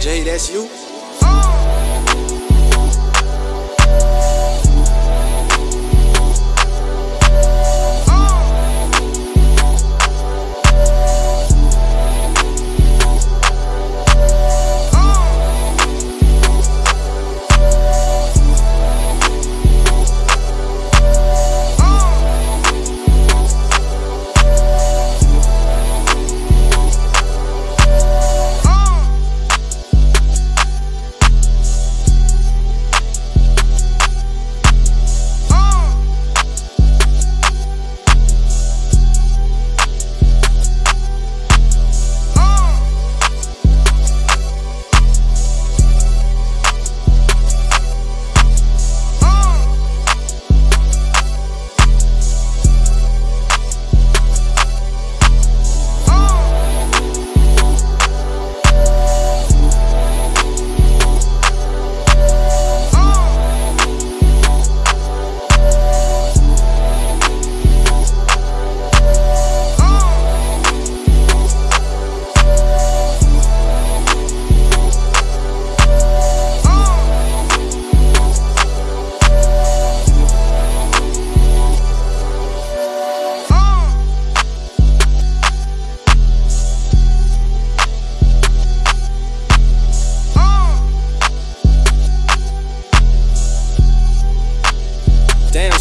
J, that's you?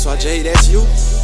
Damn, so I J, that's you.